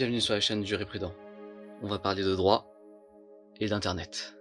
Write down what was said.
bienvenue sur la chaîne du Prudent. On va parler de droit et d'internet.